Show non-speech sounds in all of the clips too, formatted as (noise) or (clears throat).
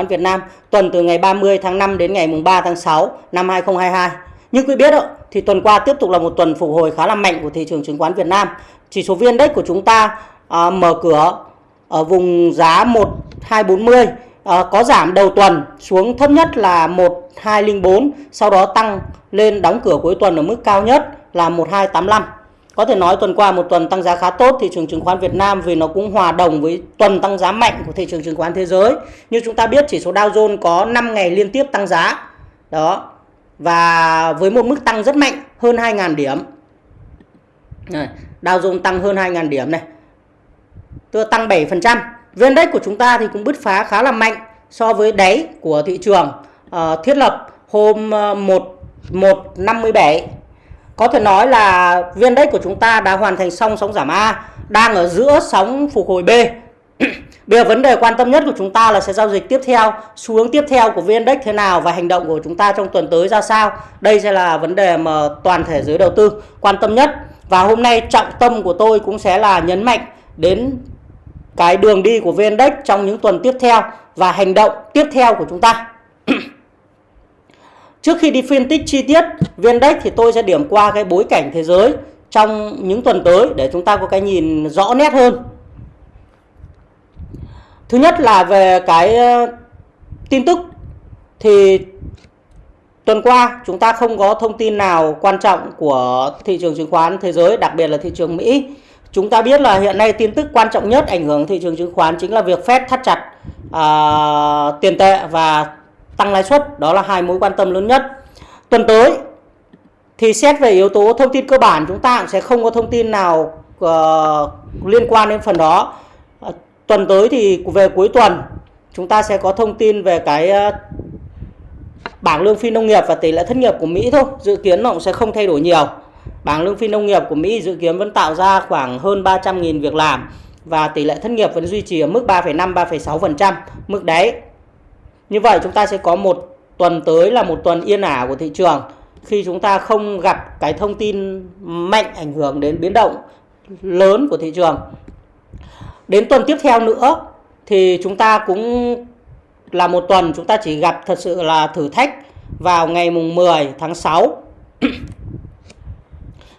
khoán Việt Nam tuần từ ngày 30 tháng 5 đến ngày mùng 3 tháng 6 năm 2022. Như quý biết thì tuần qua tiếp tục là một tuần phục hồi khá là mạnh của thị trường chứng khoán Việt Nam. Chỉ số VN Index của chúng ta à, mở cửa ở vùng giá 1240 à, có giảm đầu tuần xuống thấp nhất là 1204, sau đó tăng lên đóng cửa cuối tuần ở mức cao nhất là 1285. Có thể nói tuần qua một tuần tăng giá khá tốt thị trường chứng khoán Việt Nam vì nó cũng hòa đồng với tuần tăng giá mạnh của thị trường chứng khoán thế giới. Như chúng ta biết chỉ số Dow Jones có 5 ngày liên tiếp tăng giá. Đó. Và với một mức tăng rất mạnh hơn 2.000 điểm. Này, Dow Jones tăng hơn 2.000 điểm này. Tức tăng 7%. VN Index của chúng ta thì cũng bứt phá khá là mạnh so với đáy của thị trường uh, thiết lập hôm uh, 1 157 có thể nói là viên đất của chúng ta đã hoàn thành xong sóng giảm A, đang ở giữa sóng phục hồi B. (clears throat) Bây giờ vấn đề quan tâm nhất của chúng ta là sẽ giao dịch tiếp theo, xu hướng tiếp theo của VN Index thế nào và hành động của chúng ta trong tuần tới ra sao. Đây sẽ là vấn đề mà toàn thể giới đầu tư quan tâm nhất. Và hôm nay trọng tâm của tôi cũng sẽ là nhấn mạnh đến cái đường đi của VN Index trong những tuần tiếp theo và hành động tiếp theo của chúng ta. (clears throat) Trước khi đi phân tích chi tiết VN-Index thì tôi sẽ điểm qua cái bối cảnh thế giới trong những tuần tới để chúng ta có cái nhìn rõ nét hơn. Thứ nhất là về cái ờ, tin tức thì tuần qua chúng ta không có thông tin nào quan trọng của thị trường chứng khoán thế giới, đặc biệt là thị trường Mỹ. Chúng ta biết là hiện nay tin tức quan trọng nhất ảnh hưởng thị trường chứng khoán chính là việc Fed thắt chặt uh, tiền tệ và tăng lãi suất đó là hai mối quan tâm lớn nhất. Tuần tới thì xét về yếu tố thông tin cơ bản chúng ta cũng sẽ không có thông tin nào uh, liên quan đến phần đó. Uh, tuần tới thì về cuối tuần chúng ta sẽ có thông tin về cái uh, bảng lương phi nông nghiệp và tỷ lệ thất nghiệp của Mỹ thôi. Dự kiến nó cũng sẽ không thay đổi nhiều. Bảng lương phi nông nghiệp của Mỹ dự kiến vẫn tạo ra khoảng hơn 300.000 việc làm và tỷ lệ thất nghiệp vẫn duy trì ở mức 3,5 3,6% mức đáy như vậy chúng ta sẽ có một tuần tới là một tuần yên ả của thị trường khi chúng ta không gặp cái thông tin mạnh ảnh hưởng đến biến động lớn của thị trường. Đến tuần tiếp theo nữa thì chúng ta cũng là một tuần chúng ta chỉ gặp thật sự là thử thách vào ngày mùng 10 tháng 6. (clears throat)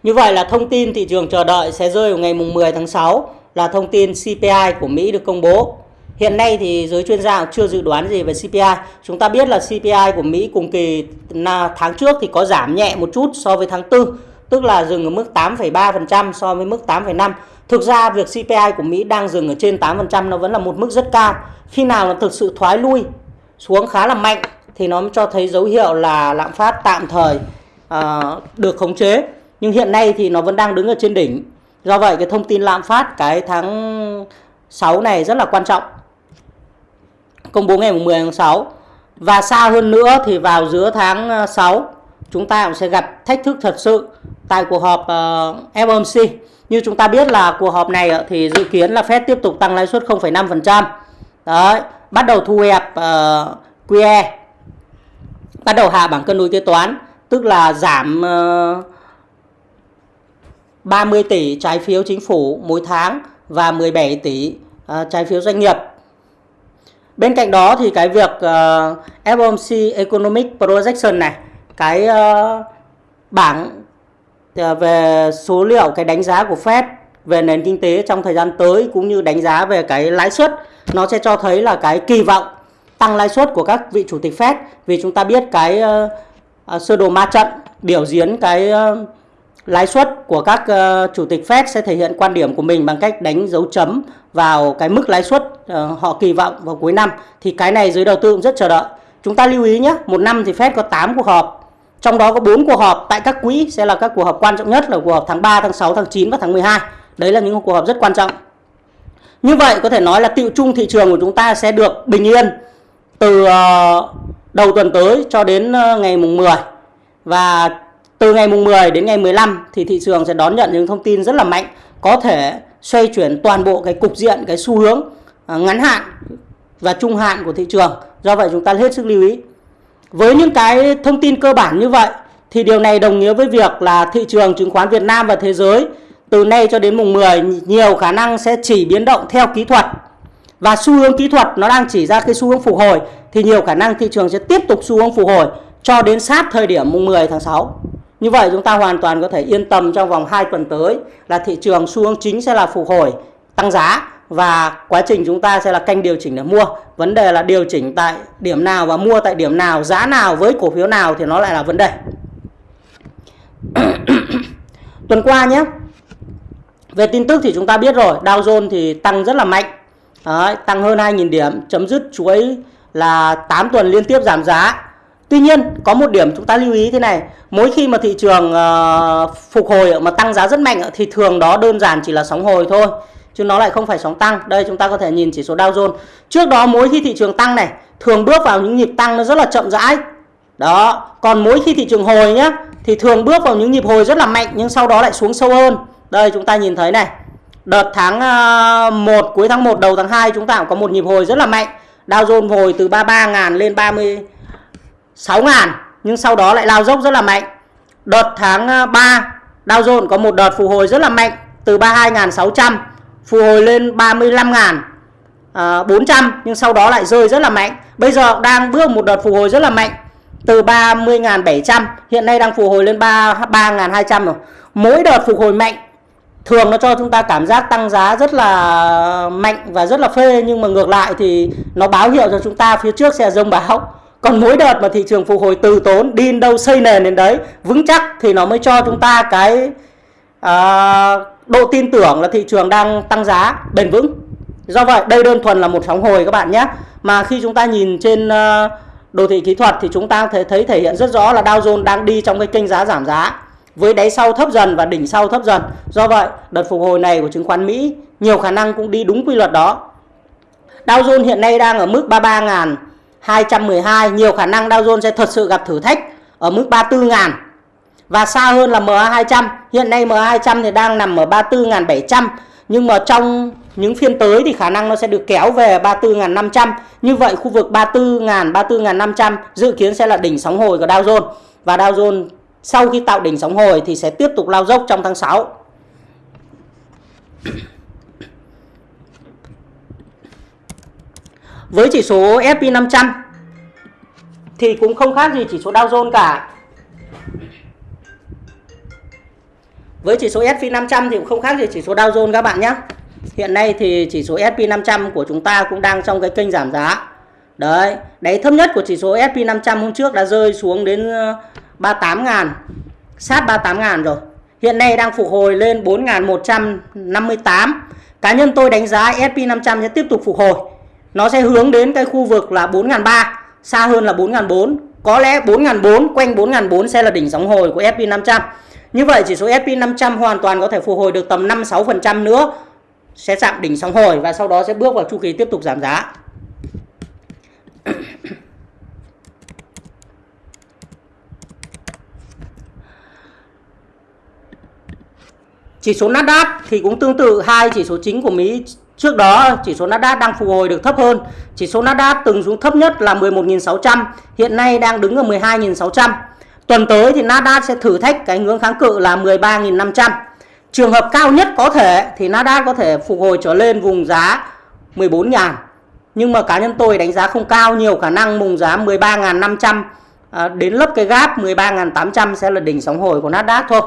Như vậy là thông tin thị trường chờ đợi sẽ rơi vào ngày mùng 10 tháng 6 là thông tin CPI của Mỹ được công bố. Hiện nay thì giới chuyên gia chưa dự đoán gì về CPI. Chúng ta biết là CPI của Mỹ cùng kỳ tháng trước thì có giảm nhẹ một chút so với tháng 4, tức là dừng ở mức 8,3% so với mức 8,5. Thực ra việc CPI của Mỹ đang dừng ở trên 8% nó vẫn là một mức rất cao. Khi nào nó thực sự thoái lui xuống khá là mạnh thì nó cho thấy dấu hiệu là lạm phát tạm thời uh, được khống chế. Nhưng hiện nay thì nó vẫn đang đứng ở trên đỉnh. Do vậy cái thông tin lạm phát cái tháng 6 này rất là quan trọng công bố ngày 10 tháng 6 và xa hơn nữa thì vào giữa tháng ờ, 6 chúng ta cũng sẽ gặp thách thức thật sự tại cuộc họp ờ, uh, FOMC như chúng ta biết là cuộc họp này ờ, thì dự kiến là Fed tiếp tục tăng lãi suất 0,5% đấy bắt đầu thu hẹp uh, QE bắt đầu hạ bảng cân đối kế toán tức là giảm uh, 30 tỷ trái phiếu chính phủ mỗi tháng và 17 tỷ uh, trái phiếu doanh nghiệp. Bên cạnh đó thì cái việc ờ, uh, FOMC Economic Projection này, cái uh, bảng uh, về số liệu cái đánh giá của Fed về nền kinh tế trong thời gian tới cũng như đánh giá về cái lãi suất nó sẽ cho thấy là cái kỳ vọng tăng lãi suất của các vị chủ tịch Fed. Vì chúng ta biết cái uh, uh, sơ đồ ma trận biểu diễn cái uh, lãi suất của các uh, chủ tịch Fed sẽ thể hiện quan điểm của mình bằng cách đánh dấu chấm vào cái mức lãi suất uh, họ kỳ vọng vào cuối năm thì cái này giới đầu tư cũng rất chờ đợi. Chúng ta lưu ý nhé, một năm thì Fed có 8 cuộc họp, trong đó có 4 cuộc họp tại các quỹ sẽ là các cuộc họp quan trọng nhất là cuộc họp tháng 3, tháng 6, tháng 9 và tháng 12. Đấy là những cuộc họp rất quan trọng. Như vậy có thể nói là tiệu chung thị trường của chúng ta sẽ được bình yên từ uh, đầu tuần tới cho đến uh, ngày mùng 10 và từ ngày mùng 10 đến ngày 15 thì thị trường sẽ đón nhận những thông tin rất là mạnh, có thể xoay chuyển toàn bộ cái cục diện, cái xu hướng à, ngắn hạn và trung hạn của thị trường. Do vậy chúng ta hết sức lưu ý. Với những cái thông tin cơ bản như vậy, thì điều này đồng nghĩa với việc là thị trường chứng khoán Việt Nam và thế giới từ nay cho đến mùng 10 nhiều khả năng sẽ chỉ biến động theo kỹ thuật và xu hướng kỹ thuật nó đang chỉ ra cái xu hướng phục hồi, thì nhiều khả năng thị trường sẽ tiếp tục xu hướng phục hồi cho đến sát thời điểm mùng 10 tháng 6. Như vậy chúng ta hoàn toàn có thể yên tâm trong vòng 2 tuần tới là thị trường xu hướng chính sẽ là phục hồi, tăng giá và quá trình chúng ta sẽ là canh điều chỉnh để mua. Vấn đề là điều chỉnh tại điểm nào và mua tại điểm nào, giá nào với cổ phiếu nào thì nó lại là vấn đề. (coughs) Tuần qua nhé. Về tin tức thì chúng ta biết rồi, Dow Jones thì tăng rất là mạnh. Đấy, tăng hơn 2.000 điểm, chấm dứt chuỗi là 8 tuần liên tiếp giảm giá. Tuy nhiên có một điểm chúng ta lưu ý thế này. Mỗi khi mà thị trường uh, phục hồi mà tăng giá rất mạnh thì thường đó đơn giản chỉ là sóng hồi thôi Chứ nó lại không phải sóng tăng. Đây chúng ta có thể nhìn chỉ số Dow Jones. Trước đó mỗi khi thị trường tăng này thường bước vào những nhịp tăng nó rất là chậm rãi. Đó còn mỗi khi thị trường hồi nhá thì thường bước vào những nhịp hồi rất là mạnh nhưng sau đó lại xuống sâu hơn. Đây chúng ta nhìn thấy này. Đợt tháng ờ, 1 cuối tháng 1 đầu tháng 2 chúng ta cũng có một nhịp hồi rất là mạnh. Dow Jones hồi từ 33.000 lên 30 6 ngàn, nhưng sau đó lại lao dốc rất là mạnh. Đợt tháng à, 3 Dow Jones có một đợt phục hồi rất là mạnh, từ 32.600 phục hồi lên 35.400 à, nhưng sau đó lại rơi rất là mạnh. Bây giờ đang bước một đợt phục hồi rất là mạnh, từ 30.700 hiện nay đang phục hồi lên 33.200 rồi. Mỗi đợt phục hồi mạnh, thường nó cho chúng ta cảm giác tăng giá rất là mạnh và rất là phê, nhưng mà ngược lại thì nó báo hiệu cho chúng ta, phía trước sẽ rông bão. Còn mỗi đợt mà thị trường phục hồi từ tốn đi đâu xây nền đến đấy vững chắc thì nó mới cho chúng ta cái à, độ tin tưởng là thị trường đang tăng giá bền vững. Do vậy đây đơn thuần là một sóng hồi các bạn nhé. Mà khi chúng ta nhìn trên ờ, đồ thị kỹ thuật thì chúng ta thấy, thấy thể hiện rất rõ là Dow Jones đang đi trong cái kênh giá giảm giá với đáy sau thấp dần và đỉnh sau thấp dần. Do vậy, đợt phục hồi này của chứng khoán Mỹ nhiều khả năng cũng đi đúng quy luật đó. Dow Jones hiện nay đang ở mức 212 nhiều khả năng Dow Jones sẽ thật sự gặp thử thách ở mức 34.000 và xa hơn là MA200. Hiện nay MA200 thì đang nằm ở 34.700 nhưng mà trong những phiên tới thì khả năng nó sẽ được kéo về 34.500. Như vậy khu vực 34.000, 34.500 dự kiến sẽ là đỉnh sóng hồi của Dow Jones. Và Dow Jones sau khi tạo đỉnh sóng hồi thì sẽ tiếp tục lao dốc trong tháng 6. Với chỉ số S&P 500 thì cũng không khác gì chỉ số Dow Jones cả. Với chỉ số S&P 500 thì cũng không khác gì chỉ số Dow Jones các bạn nhé. Hiện nay thì chỉ số S&P 500 của chúng ta cũng đang trong cái kênh giảm giá. Đấy, đáy thấp nhất của chỉ số S&P 500 hôm trước đã rơi xuống đến 38 ờ, ngàn, sát 38 ngàn rồi. Hiện nay đang phục hồi lên 4.158. Cá nhân tôi đánh giá S&P 500 sẽ tiếp tục phục hồi. Nó sẽ hướng đến cái khu vực là 4.300, xa hơn là 4.400. Có lẽ 4.400, quanh 4.400 sẽ là đỉnh sóng hồi của S&P 500. Như vậy chỉ số S&P 500 hoàn toàn có thể phục hồi được tầm 5-6% nữa sẽ chạm đỉnh sóng hồi và sau đó sẽ bước vào chu kỳ tiếp tục giảm giá. Chỉ số Nasdaq thì cũng tương tự hai chỉ số chính của Mỹ Trước đó chỉ số Nasdaq đang phục hồi được thấp hơn. Chỉ số Nasdaq từng xuống thấp nhất là 11.600, hiện nay đang đứng ở 12.600. Tuần tới thì Nasdaq sẽ thử thách cái ngưỡng kháng cự là 13.500. Trường hợp cao nhất có thể thì Nasdaq có thể phục hồi trở lên vùng giá 14.000. Nhưng mà cá nhân tôi đánh giá không cao, nhiều khả năng vùng giá 13.500 à, đến lớp cái gap 13.800 sẽ là đỉnh sóng hồi của Nasdaq thôi.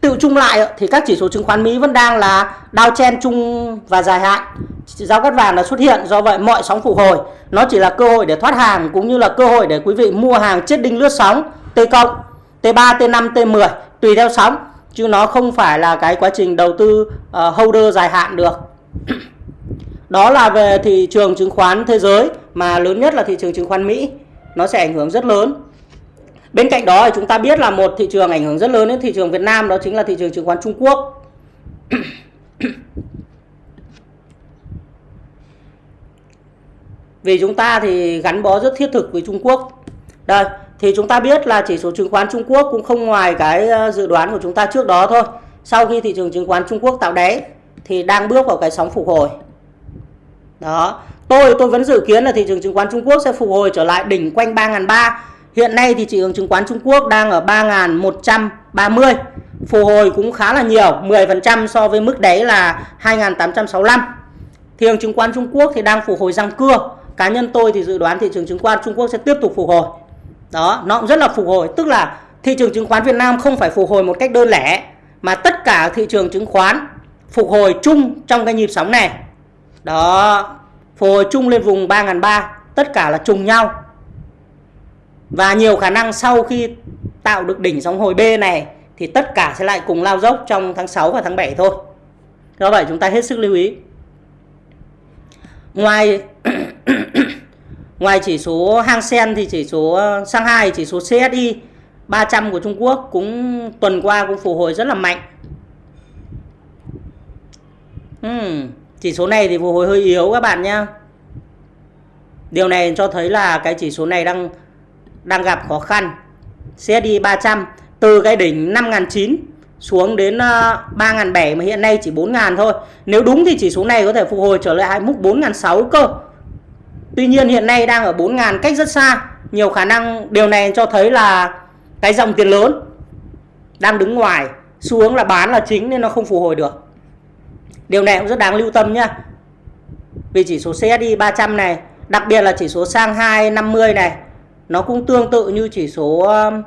Tự chung lại thì các chỉ số chứng khoán Mỹ vẫn đang là đao chen chung và dài hạn. Giao cắt vàng đã xuất hiện, do vậy mọi sóng phục hồi nó chỉ là cơ hội để thoát hàng cũng như là cơ hội để quý vị mua hàng chết đinh lướt sóng T cộng, T3, T5, T10 tùy theo sóng chứ nó không phải là cái quá trình đầu tư uh, holder dài hạn được. (clears throat) Đó là về thị trường chứng khoán thế giới mà lớn nhất là thị trường chứng khoán Mỹ. Nó sẽ ảnh hưởng rất lớn. Bên cạnh đó thì chúng ta biết là một thị trường ảnh hưởng rất lớn đến thị trường Việt Nam đó chính là thị trường chứng khoán Trung Quốc. (coughs) Vì chúng ta thì gắn bó rất thiết thực với Trung Quốc. Đây, thì chúng ta biết là chỉ số chứng khoán Trung Quốc cũng không ngoài cái ờ, dự đoán của chúng ta trước đó thôi. Sau khi thị trường chứng khoán Trung Quốc tạo đáy thì đang bước vào cái sóng phục hồi. Đó, tôi tôi vẫn dự kiến là thị trường chứng khoán Trung Quốc sẽ phục hồi trở lại đỉnh quanh 3.300. Hiện nay thì thị trường chứng khoán Trung Quốc đang ở 3.130. Phục hồi cũng khá là nhiều, 10% so với mức đáy là 2.865. thị trường chứng khoán Trung Quốc thì đang phục hồi răng cưa cá nhân tôi thì dự đoán thị trường chứng khoán Trung Quốc sẽ tiếp tục phục hồi đó nó cũng rất là phục hồi tức là thị trường chứng khoán Việt Nam không phải phục hồi một cách đơn lẻ mà tất cả thị trường chứng khoán phục hồi chung trong cái nhịp sóng này đó phục hồi chung lên vùng 3.300 tất cả là trùng nhau và nhiều khả năng sau khi tạo được đỉnh sóng hồi B này thì tất cả sẽ lại cùng lao dốc trong tháng 6 và tháng 7 thôi. Do vậy chúng ta hết sức lưu ý. Ngoài (coughs) ngoài chỉ số Hang Seng thì chỉ số ờ, Shanghai chỉ số CSI 300 của Trung Quốc cũng tuần qua cũng phục hồi rất là mạnh. Uhm, chỉ số này thì phục hồi hơi yếu các bạn nhé điều này cho thấy là cái chỉ số này đang đang gặp khó khăn CSI 300 từ cái đỉnh 5.900 xuống đến ờ, 3.700 mà hiện nay chỉ 4.000 thôi. Nếu đúng thì chỉ số này có thể phục hồi trở lại mức 4.600 cơ. Tuy nhiên hiện nay đang ở 4.000 cách rất xa. Nhiều khả năng điều này cho thấy là cái dòng tiền lớn đang đứng ngoài xu hướng là bán là chính nên nó không phục hồi được. Điều này cũng rất đáng lưu tâm nhá. Vì chỉ số CSI 300 này, đặc biệt là chỉ số sang 250 này, nó cũng tương tự như chỉ số um,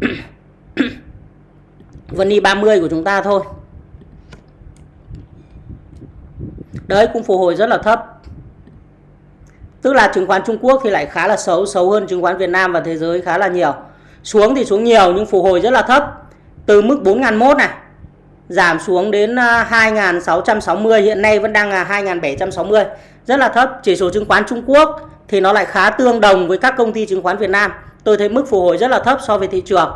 (coughs) Vân 30 của chúng ta thôi. Đấy cũng phục hồi rất là thấp. Tức là chứng khoán Trung Quốc thì lại khá là xấu, xấu hơn chứng khoán Việt Nam và thế giới khá là nhiều. Xuống thì xuống nhiều nhưng phục hồi rất là thấp. Từ mức 4.001 này giảm xuống đến uh, 2.660 hiện nay vẫn đang là 2.760 rất là thấp chỉ số chứng khoán Trung Quốc thì nó lại khá tương đồng với các công ty chứng khoán Việt Nam tôi thấy mức phục hồi rất là thấp so với thị trường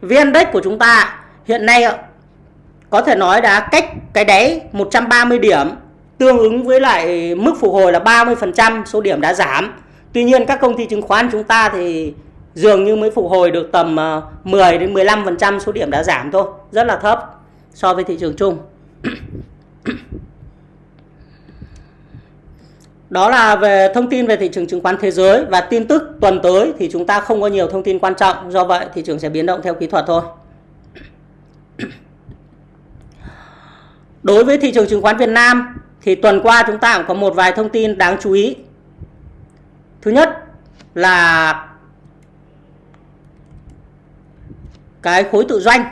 VN Index của chúng ta hiện nay có thể nói đã cách cái đáy 130 điểm tương ứng với lại mức phục hồi là 30% số điểm đã giảm. Tuy nhiên các công ty chứng khoán chúng ta thì dường như mới phục hồi được tầm ờ, 10 đến 15% số điểm đã giảm thôi, rất là thấp so với thị trường chung. Đó là về thông tin về thị trường chứng khoán thế giới và tin tức tuần tới thì chúng ta không có nhiều thông tin quan trọng, do vậy thị trường sẽ biến động theo kỹ thuật thôi. Đối với thị trường chứng khoán Việt Nam thì tuần qua chúng ta cũng có một vài thông tin đáng chú ý. Thứ nhất là cái khối tự doanh.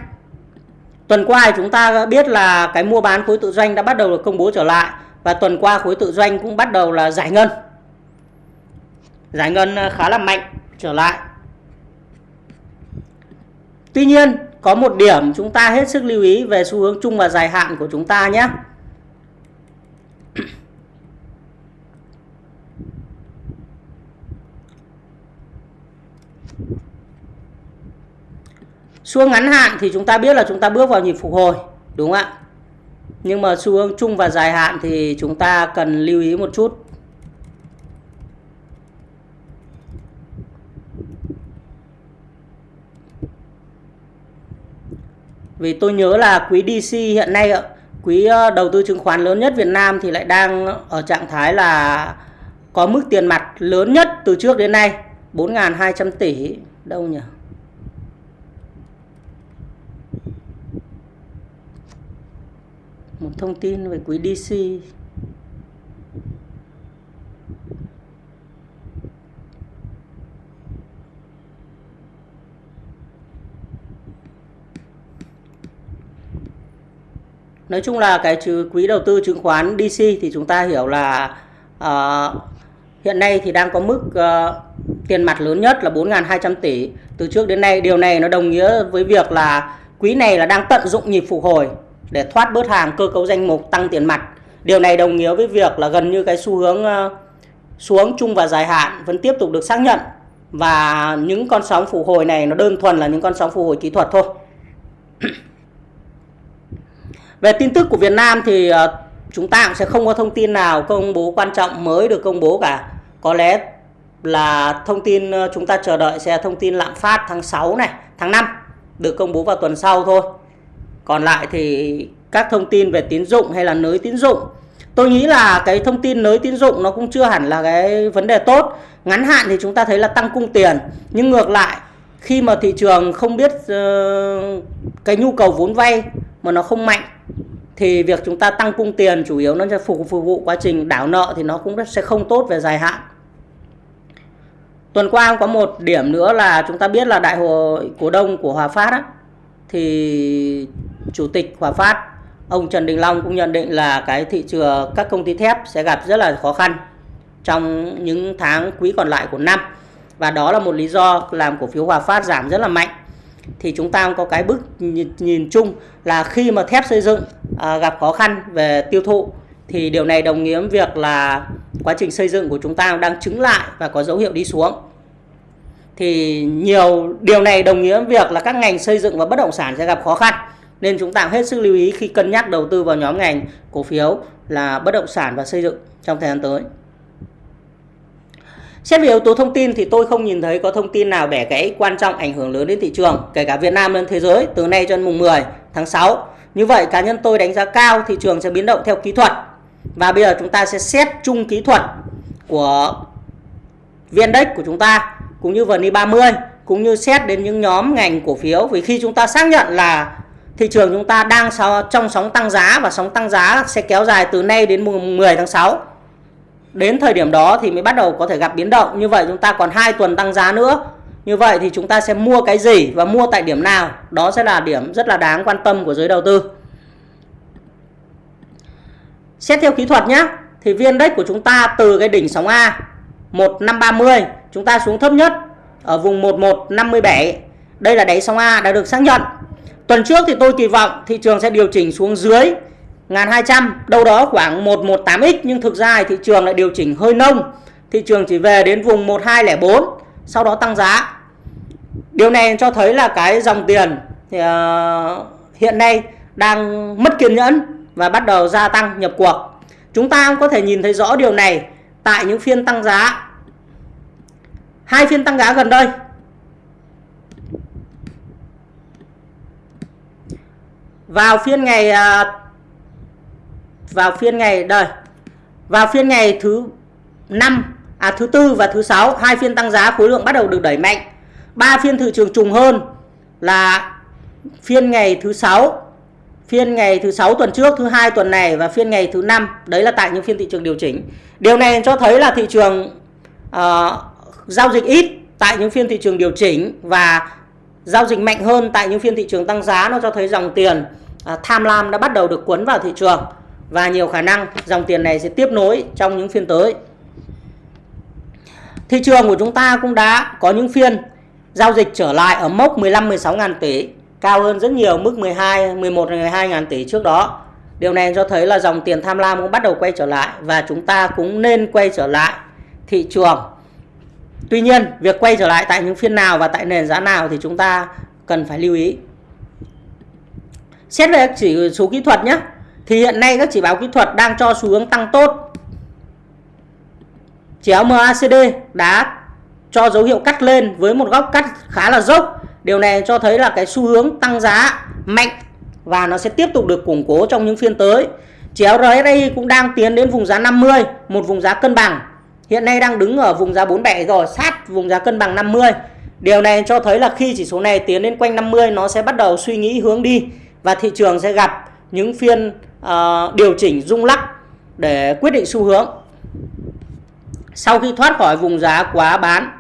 Tuần qua chúng ta biết là cái mua bán khối tự doanh đã bắt đầu được công bố trở lại và tuần qua khối tự doanh cũng bắt đầu là giải ngân. Giải ngân à, khá là mạnh trở lại. Tuy nhiên có một điểm chúng ta hết sức lưu ý về xu hướng chung và dài hạn của chúng ta nhé. Xu hướng ngắn hạn thì chúng ta biết là chúng ta bước vào nhịp phục hồi, đúng không ạ? Nhưng mà xu hướng chung và dài hạn thì chúng ta cần lưu ý một chút Vì tôi nhớ là quý DC hiện nay quý ờ, đầu tư chứng khoán lớn nhất Việt Nam thì lại đang ở trạng thái là có mức tiền mặt lớn nhất từ trước đến nay 4.200 tỷ đâu nhỉ? Một thông tin về quỹ DC nói chung là cái quỹ đầu tư chứng khoán DC thì chúng ta hiểu là uh, hiện nay thì đang có mức uh, tiền mặt lớn nhất là 4.200 tỷ. Từ trước đến nay điều này nó đồng nghĩa với việc là quỹ này là đang tận dụng nhịp phục hồi để thoát bớt hàng cơ cấu danh mục tăng tiền mặt điều này đồng nghĩa với việc là gần như cái xu hướng ờ, xuống chung và dài hạn vẫn tiếp tục được xác nhận và những con sóng phục hồi này nó đơn thuần là những con sóng phục hồi kỹ thuật thôi (clears throat) Về tin tức của Việt Nam thì ờ, chúng ta cũng sẽ không có thông tin nào công bố quan trọng mới được công bố cả. Có lẽ là thông tin ờ, chúng ta chờ đợi sẽ thông tin lạm phát tháng 6 này, tháng 5 được công bố vào tuần sau thôi. Còn lại thì các thông tin về tín dụng hay là nới tín dụng. Tôi nghĩ là cái thông tin nới tín dụng nó cũng chưa hẳn là cái vấn đề tốt. Ngắn hạn thì chúng ta thấy là tăng cung tiền. Nhưng ngược lại khi mà thị trường không biết uh, cái nhu cầu vốn vay mà nó không mạnh thì việc chúng ta tăng cung tiền chủ yếu nó sẽ phục, phục vụ quá trình đảo nợ thì nó cũng sẽ không tốt về dài hạn. Tuần qua có một điểm nữa là chúng ta biết là đại hội cổ đông của Hòa Phát á, thì chủ tịch Hòa Phát. Ông Trần Đình Long cũng nhận định là cái thị trường các công ty thép sẽ gặp rất là khó khăn trong những tháng quý còn lại của năm. Và đó là một lý do làm cổ phiếu Hòa Phát giảm rất là mạnh. Thì chúng ta có cái bức nhìn, nhìn chung là khi mà thép xây dựng à, gặp khó khăn về tiêu thụ thì điều này đồng nghĩa việc là quá trình xây dựng của chúng ta đang chứng lại và có dấu hiệu đi xuống. Thì nhiều điều này đồng nghĩa việc là các ngành xây dựng và bất động sản sẽ gặp khó khăn nên chúng ta hết sức lưu ý khi cân nhắc đầu tư vào nhóm ngành cổ phiếu là bất động sản và xây dựng trong thời gian tới. Xét về yếu tố thông tin thì tôi không nhìn thấy có thông tin nào bẻ gãy quan trọng ảnh hưởng lớn đến thị trường, kể cả Việt Nam lẫn thế giới từ nay cho đến mùng 10 tháng 6. Như vậy cá nhân tôi đánh giá cao thị trường sẽ biến động theo kỹ thuật. Và bây giờ chúng ta sẽ xét chung kỹ thuật của vn index của chúng ta cũng như VN 30 cũng như xét đến những nhóm ngành cổ phiếu vì khi chúng ta xác nhận là thị trường chúng ta đang trong sóng tăng giá và sóng tăng giá sẽ kéo dài từ nay đến mùng 10 tháng 6 đến thời điểm đó thì mới bắt đầu có thể gặp biến động. Như vậy chúng ta còn 2 tuần tăng giá nữa. Như vậy thì chúng ta sẽ mua cái gì và mua tại điểm nào? Đó sẽ là điểm rất là đáng quan tâm của giới đầu tư. Xét theo kỹ thuật nhé thì viên index của chúng ta từ cái đỉnh sóng A 1530 chúng ta xuống thấp nhất ở vùng 1157 đây là đáy sóng A đã được xác nhận tuần trước thì tôi kỳ vọng thị trường sẽ điều chỉnh xuống dưới 1200 đâu đó khoảng 118x nhưng thực ra thị trường lại điều chỉnh hơi nông. Thị trường chỉ về đến vùng 1204 sau đó tăng giá. Điều này cho thấy là cái dòng tiền thì, uh, hiện nay đang mất kiên nhẫn và bắt đầu gia tăng nhập cuộc. Chúng ta có thể nhìn thấy rõ điều này tại những phiên tăng giá. Hai phiên tăng giá gần đây. Vào phiên ngày à, vào phiên ngày đời vào phiên ngày thứ năm à thứ tư và thứ sáu hai phiên tăng giá khối lượng bắt đầu được đẩy mạnh. Ba phiên thị trường trùng hơn là phiên ngày thứ sáu phiên ngày thứ sáu tuần trước thứ hai tuần này và phiên ngày thứ năm. Đấy là tại những phiên thị trường điều chỉnh. Điều này cho thấy là thị trường uh, giao dịch ít tại những phiên thị trường điều chỉnh và giao dịch mạnh hơn tại những phiên thị trường tăng giá nó cho thấy dòng tiền à, tham lam đã bắt đầu được cuốn vào thị trường và nhiều khả năng dòng tiền này sẽ tiếp nối trong những phiên tới. Thị trường của chúng ta cũng đã có những phiên giao dịch trở lại ở mốc 15 16 ngàn tỷ, cao hơn rất nhiều mức 12 11 12 ngàn tỷ trước đó. Điều này cho thấy là dòng tiền tham lam cũng bắt đầu quay trở lại và chúng ta cũng nên quay trở lại thị trường. Tuy nhiên, việc quay trở lại tại những phiên nào và tại nền giá nào thì chúng ta cần phải lưu ý. Xét về chỉ số kỹ thuật nhé thì hiện nay các chỉ báo kỹ thuật đang cho xu hướng tăng tốt. Chéo MACD đã cho dấu hiệu cắt lên với một góc cắt khá là dốc. Điều này cho thấy là cái xu hướng tăng giá mạnh và nó sẽ tiếp tục được củng cố trong những phiên tới. Chéo RSI cũng đang tiến đến vùng giá 50, một vùng giá cân bằng. Hiện nay đang đứng ở vùng giá 47 rồi, sát vùng giá cân bằng 50. Điều này cho thấy là khi chỉ số này tiến lên quanh 50 nó sẽ bắt đầu suy nghĩ hướng đi và thị trường sẽ gặp những phiên uh, điều chỉnh rung lắc để quyết định xu hướng. Sau khi thoát khỏi vùng giá quá bán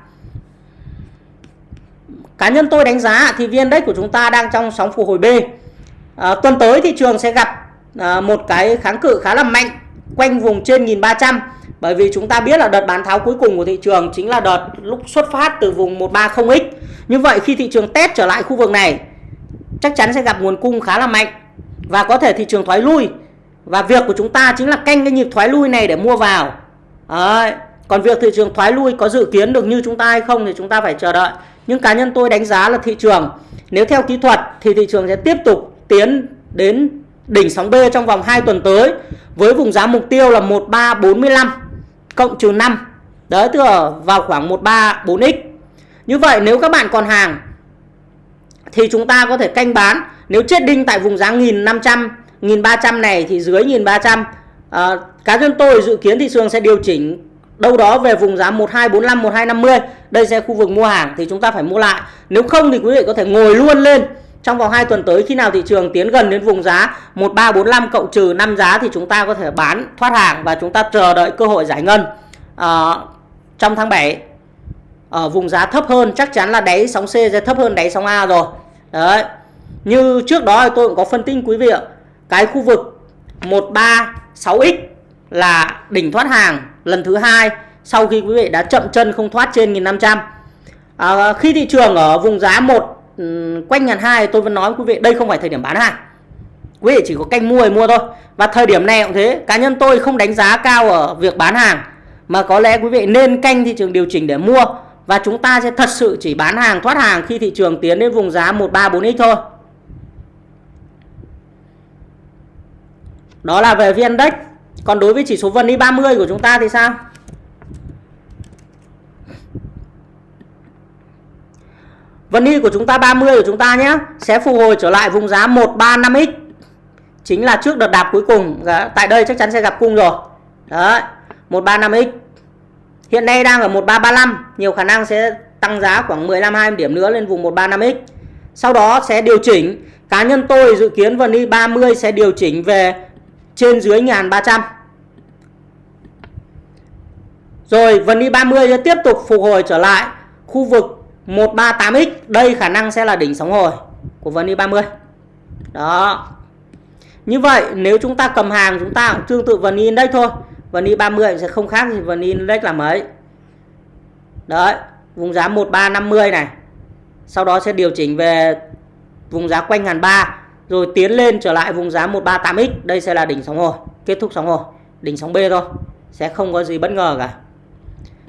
Cá nhân tôi đánh giá thì VN Index của chúng ta đang trong sóng phục hồi B. À, tuần tới thị trường sẽ gặp à, một cái kháng cự khá là mạnh quanh vùng trên 1300 bởi vì chúng ta biết là đợt bán tháo cuối cùng của thị trường chính là đợt lúc xuất phát từ vùng 130X. Như vậy khi thị trường test trở lại khu vực này, chắc chắn sẽ gặp nguồn cung khá là mạnh và có thể thị trường thoái lui và việc của chúng ta chính là canh cái nhịp thoái lui này để mua vào Đấy. còn việc thị trường thoái lui có dự kiến được như chúng ta hay không thì chúng ta phải chờ đợi nhưng cá nhân tôi đánh giá là thị trường, nếu theo kỹ thuật thì thị trường sẽ tiếp tục tiến đến đỉnh sóng B trong vòng 2 tuần tới với vùng giá mục tiêu là 1345 cộng trừ 5 đấy tức là vào khoảng 134x như vậy nếu các bạn còn hàng thì chúng ta có thể canh bán. Nếu chết đinh tại vùng giá 1500 1300 này thì dưới 1300 à, cá nhân tôi dự kiến thị trường sẽ điều chỉnh đâu đó về vùng giá 1245 1250 đây sẽ khu vực mua hàng thì chúng ta phải mua lại. Nếu không thì quý vị có thể ngồi luôn lên trong vòng 2 tuần tới khi nào thị trường tiến gần đến vùng giá 1345 cộng trừ 5 giá thì chúng ta có thể bán thoát hàng và chúng ta chờ đợi cơ hội giải ngân. À, trong tháng 7 ở vùng giá thấp hơn chắc chắn là đáy sóng C sẽ thấp hơn đáy sóng A rồi. Đấy như trước đó tôi cũng có phân tích quý vị ạ. Cái khu vực 136x là đỉnh thoát hàng lần thứ hai sau khi quý vị đã chậm chân không thoát trên 1500 à, ờ, khi thị trường ở vùng giá một Ừ, quanh ngàn hai tôi vẫn nói quý vị, đây không phải thời điểm bán hàng. Quý vị chỉ có canh mua thì mua thôi. Và thời điểm này cũng thế, cá nhân tôi không đánh giá cao ở việc bán hàng, mà có lẽ quý vị nên canh thị trường điều chỉnh để mua. Và chúng ta sẽ thật sự chỉ bán hàng, thoát hàng khi thị trường tiến đến vùng giá 134x thôi. Đó là về VN Index. Còn đối với chỉ số VN 30 của chúng ta thì sao? Vân Y của chúng ta 30 của chúng ta nhé. Sẽ phục hồi trở lại vùng giá 135x chính là trước đợt đạp cuối cùng. Dạ, tại đây chắc chắn sẽ gặp cung rồi. Đấy 135x hiện nay đang ở 1335 nhiều khả năng sẽ tăng giá khoảng 15 20 điểm nữa lên vùng 135x sau đó sẽ điều chỉnh. Cá nhân tôi dự kiến Vân Y 30 sẽ điều chỉnh về trên dưới 1300 rồi, Vân Y 30 sẽ tiếp tục phục hồi trở lại khu vực 138x đây khả năng sẽ là đỉnh sóng hồi của VN 30 đó. Như vậy, nếu chúng ta cầm hàng, chúng ta cũng tương tự VN Index thôi. VN 30 sẽ không khác gì VN Index là mấy. Đấy, vùng giá 1350 này. Sau đó sẽ điều chỉnh về vùng giá quanh ngàn ba, rồi tiến lên trở lại vùng giá 138x đây sẽ là đỉnh sóng hồi, kết thúc sóng hồi. Đỉnh sóng B thôi, sẽ không có gì bất ngờ cả.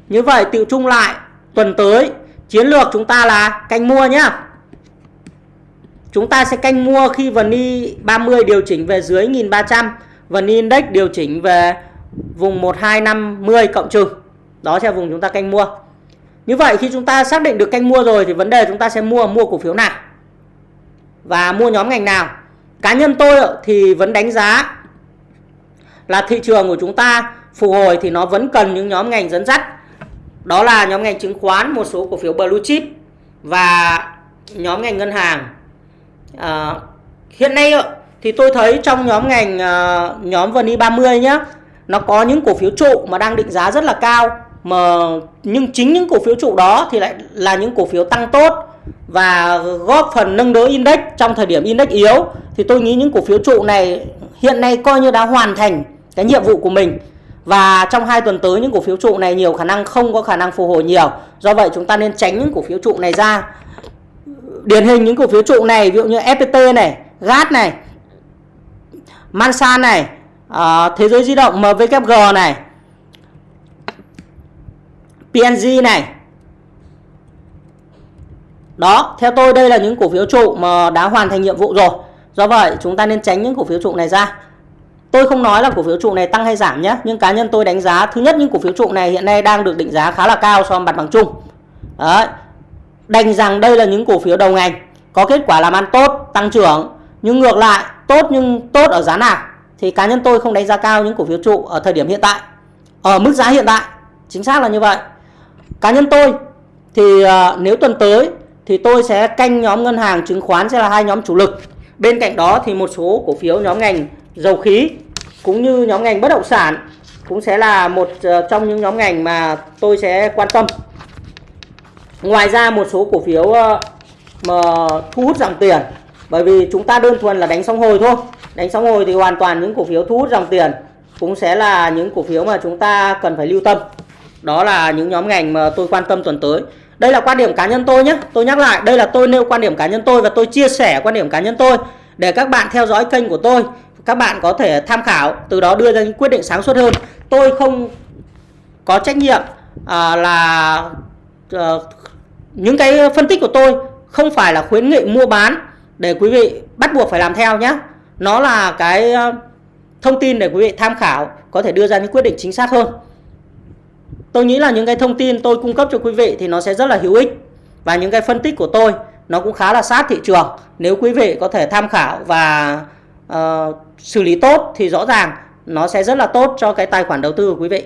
Như vậy, tự chung lại tuần tới Chiến lược chúng ta là canh mua nhá. Chúng ta sẽ canh mua khi VN 30 điều chỉnh về dưới 1300, vần Index điều chỉnh về vùng 1250 cộng trừ. Đó sẽ vùng chúng ta canh mua. Như vậy khi chúng ta xác định được canh mua rồi thì vấn đề chúng ta sẽ mua mua cổ phiếu nào và mua nhóm ngành nào. Cá nhân tôi thì vẫn đánh giá là thị trường của chúng ta phục hồi thì nó vẫn cần những nhóm ngành dẫn dắt đó là nhóm ngành chứng khoán, một số cổ phiếu blue chip và nhóm ngành ngân hàng. À, hiện nay thì tôi thấy trong nhóm ngành uh, nhóm VN e 30 nhá, nó có những cổ phiếu trụ mà đang định giá rất là cao mà nhưng chính những cổ phiếu trụ đó thì lại là những cổ phiếu tăng tốt và góp phần nâng đỡ index trong thời điểm index yếu thì tôi nghĩ những cổ phiếu trụ này hiện nay coi như đã hoàn thành cái nhiệm vụ của mình và trong hai tuần tới những cổ phiếu trụ này nhiều khả năng không có khả năng phục hồi nhiều. Do vậy chúng ta nên tránh những cổ phiếu trụ này ra. Điển hình những cổ phiếu trụ này ví dụ như FPT này, GAT này, Mansan này, uh, Thế giới di động MWG này, PNG này. Đó, theo tôi đây là những cổ phiếu trụ mà đã hoàn thành nhiệm vụ rồi. Do vậy chúng ta nên tránh những cổ phiếu trụ này ra. Tôi không nói là cổ phiếu trụ này tăng hay giảm nhé, nhưng cá nhân tôi đánh giá thứ nhất những cổ phiếu trụ này hiện nay đang được định giá khá là cao so với mặt bằng chung. Đấy. Đành rằng đây là những cổ phiếu đầu ngành có kết quả làm ăn tốt, tăng trưởng, nhưng ngược lại tốt nhưng tốt ở giá nào thì cá nhân tôi không đánh giá cao những cổ phiếu trụ ở thời điểm hiện tại. Ở mức giá hiện tại, chính xác là như vậy. Cá nhân tôi thì uh, nếu tuần tới thì tôi sẽ canh nhóm ngân hàng chứng khoán sẽ là hai nhóm chủ lực. Bên cạnh đó thì một số cổ phiếu nhóm ngành dầu khí cũng như nhóm ngành bất động sản cũng sẽ là một ờ, trong những nhóm ngành mà tôi sẽ quan tâm. Ngoài ra một số cổ phiếu ờ, mà thu hút dòng tiền bởi vì chúng ta đơn thuần là đánh sóng hồi thôi. Đánh sóng hồi thì hoàn toàn những cổ phiếu thu hút dòng tiền cũng sẽ là những cổ phiếu mà chúng ta cần phải lưu tâm. Đó là những nhóm ngành mà tôi quan tâm tuần tới. Đây là quan điểm cá nhân tôi nhé. Tôi nhắc lại, đây là tôi nêu quan điểm cá nhân tôi và tôi chia sẻ quan điểm cá nhân tôi để các bạn theo dõi kênh của tôi các bạn có thể tham khảo từ đó đưa ra những quyết định sáng suốt hơn. Tôi không có trách nhiệm à, là à, những cái phân tích của tôi không phải là khuyến nghị mua bán để quý vị bắt buộc phải làm theo nhé nó là cái ờ, thông tin để quý vị tham khảo có thể đưa ra những quyết định chính xác hơn. Tôi nghĩ là những cái thông tin tôi cung cấp cho quý vị thì nó sẽ rất là hữu ích và những cái phân tích của tôi nó cũng khá là sát thị trường. Nếu quý vị có thể tham khảo và uh, xử lý tốt thì rõ ràng nó sẽ rất là tốt cho cái tài khoản đầu tư của quý vị.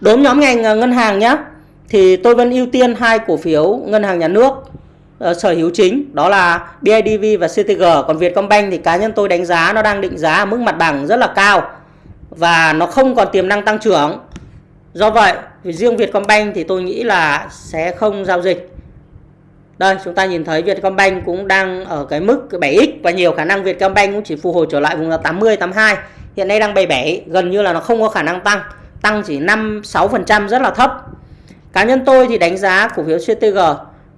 Đối với nhóm ngành ờ, ngân hàng nhé, thì tôi vẫn ưu tiên hai cổ phiếu ngân hàng nhà nước. uh, sở hữu chính đó là BIDV và CTG còn Vietcombank thì cá nhân tôi đánh giá nó đang định giá ở mức mặt bằng rất là cao và nó không còn tiềm năng tăng trưởng do vậy riêng Vietcombank thì tôi nghĩ là sẽ không giao dịch đây, chúng ta nhìn thấy Vietcombank cũng đang ở cái mức 7x và nhiều khả năng Vietcombank cũng chỉ phục hồi trở lại vùng là 80 82 hiện nay đang 77 gần như là nó không có khả năng tăng. Tăng chỉ 5 6% rất là thấp. Cá nhân tôi thì đánh giá cổ phiếu CTG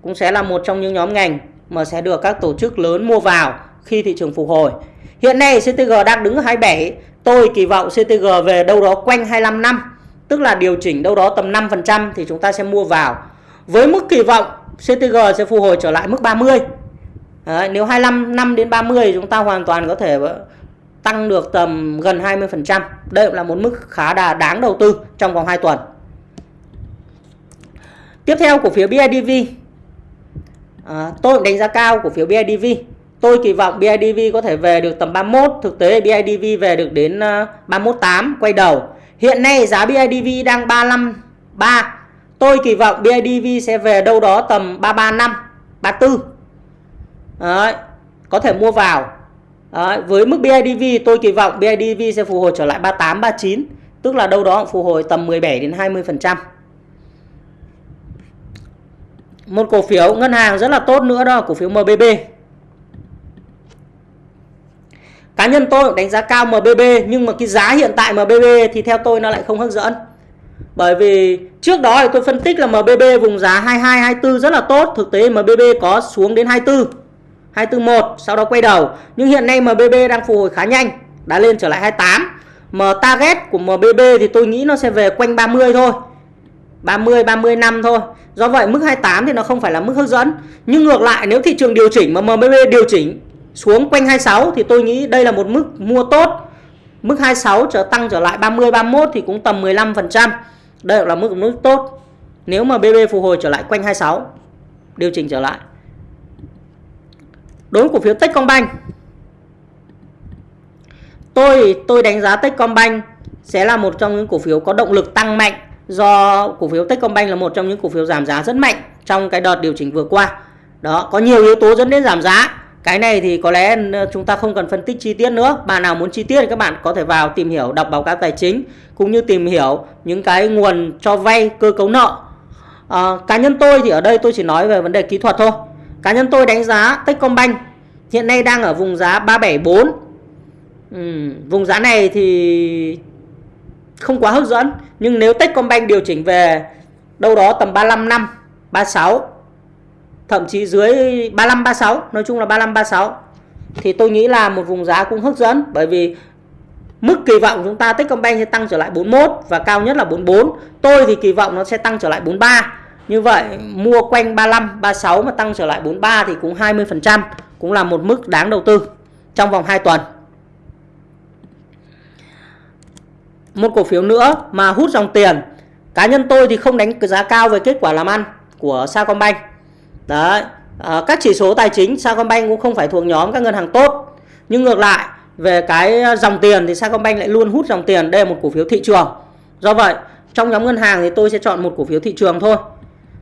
cũng sẽ là một trong những nhóm ngành mà sẽ được các tổ chức lớn mua vào khi thị trường phục hồi. Hiện nay CTG đang đứng ở 27 tôi kỳ vọng CTG về đâu đó quanh 25 năm, tức là điều chỉnh đâu đó tầm 5% thì chúng ta sẽ mua vào. Với mức kỳ vọng CTG sẽ phục hồi trở lại mức 30 Đấy, nếu 25 năm đến 30 chúng ta hoàn toàn có thể tăng được tầm gần 20%. Đây là một mức khá đà đáng đầu tư trong vòng 2 tuần. Tiếp theo cổ phiếu BIDV. À, tôi đánh giá cao cổ phiếu BIDV. Tôi kỳ vọng BIDV có thể về được tầm 31, thực tế BIDV về được đến à, 318 quay đầu. Hiện nay giá BIDV đang 35 3 Tôi kỳ vọng BIDV sẽ về đâu đó tầm 335, 34. Đấy, có thể mua vào. Đấy, với mức BIDV tôi kỳ vọng BIDV sẽ phục hồi trở lại 38, 39. Tức là đâu đó phục hồi tầm 17 đến 20%. Một cổ phiếu ngân hàng rất là tốt nữa đó cổ phiếu MBB. Cá nhân tôi đánh giá cao MBB nhưng mà cái giá hiện tại MBB thì theo tôi nó lại không hấp dẫn. Bởi vì trước đó thì tôi phân tích là MBB vùng giá 22 24 rất là tốt, thực tế MBB có xuống đến 24. 241 sau đó quay đầu. Nhưng hiện nay MBB đang phục hồi khá nhanh, đã lên trở lại 28. Mà target của MBB thì tôi nghĩ nó sẽ về quanh 30 thôi. 30 30 năm thôi. Do vậy mức 28 thì nó không phải là mức hấp dẫn. Nhưng ngược lại nếu thị trường điều chỉnh mà MBB điều chỉnh xuống quanh 26 thì tôi nghĩ đây là một mức mua tốt. Mức 26 trở tăng trở lại 30 31 thì cũng tầm 15%. Đây là mức mức tốt. Nếu mà BB phục hồi trở lại quanh 26 điều chỉnh trở lại. Đối với cổ phiếu Techcombank Tôi tôi đánh giá Techcombank sẽ là một trong những cổ phiếu có động lực tăng mạnh do cổ phiếu Techcombank là một trong những cổ phiếu giảm giá rất mạnh trong cái đợt điều chỉnh vừa qua. Đó, có nhiều yếu tố dẫn đến giảm giá. Cái này thì có lẽ ờ, chúng ta không cần phân tích chi tiết nữa. Bạn nào muốn chi tiết thì các bạn có thể vào tìm hiểu đọc báo cáo tài chính cũng như tìm hiểu những cái nguồn cho vay cơ cấu nợ. À, cá nhân tôi thì ở đây tôi chỉ nói về vấn đề kỹ thuật thôi. Cá nhân tôi đánh giá Techcombank hiện nay đang ở vùng giá 374. Ừ, vùng giá này thì không quá hấp dẫn nhưng nếu Techcombank điều chỉnh về đâu đó tầm 35 năm 36 thậm chí dưới 35 36 nói chung là 35 36 thì tôi nghĩ là một vùng giá cũng hấp dẫn. Bởi vì mức kỳ vọng chúng ta Techcombank sẽ tăng trở lại 41 và cao nhất là 44 tôi thì kỳ vọng nó sẽ tăng trở lại 43 như vậy, mua quanh 35 36 mà tăng trở lại 43 thì cũng 20% cũng là một mức đáng đầu tư trong vòng 2 tuần. Một cổ phiếu nữa mà hút dòng tiền. Cá nhân tôi thì không đánh giá cao về kết quả làm ăn của Sacombank đấy à, các chỉ số tài chính Sacombank cũng không phải thuộc nhóm các ngân hàng tốt. Nhưng ngược lại về cái ờ, dòng tiền thì Sacombank lại luôn hút dòng tiền đây là một cổ phiếu thị trường. Do vậy trong nhóm ngân hàng thì tôi sẽ chọn một cổ phiếu thị trường thôi.